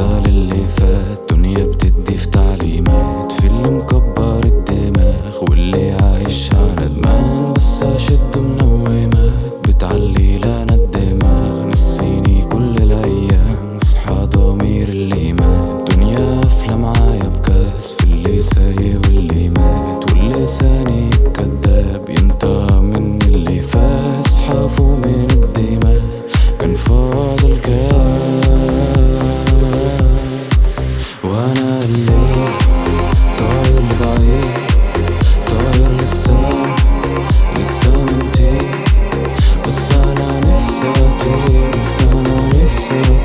انسى اللي فات دنيا بتدي في تعليمات. في اللي مكبر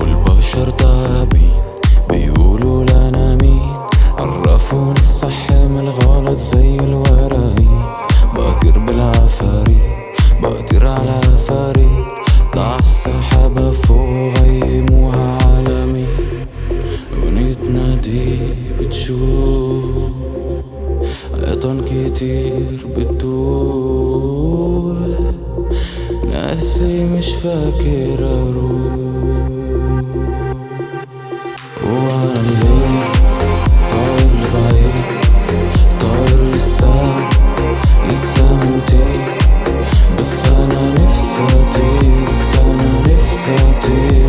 والبشر تعابين بيقولوا لنا مين؟ عرفوني الصح من الغلط زي الورقين. بطير بالعفاريت بطير على فريد طلع السحابة فوق غيموها على مين ونتنا دي بتشوف عيطان كتير بتدور نفسي مش فاكر أروح. وأنا الليل طاير لبعيد طاير لسه لسه ممتين بس أنا نفسي أطير بس أنا نفسي أطير.